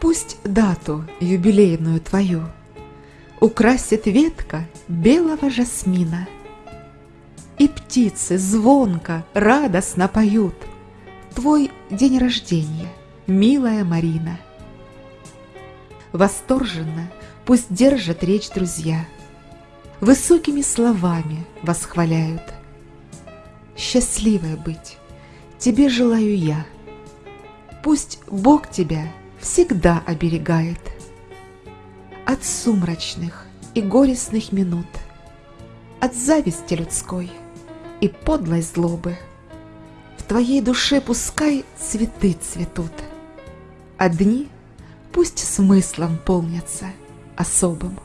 Пусть дату юбилейную твою Украсит ветка белого жасмина, И птицы звонко, радостно поют Твой день рождения, милая Марина. Восторженно пусть держат речь друзья, Высокими словами восхваляют. Счастливая быть, тебе желаю я. Пусть Бог тебя всегда оберегает От сумрачных и горестных минут, От зависти людской и подлой злобы. В твоей душе пускай цветы цветут, А дни пусть смыслом полнятся особым.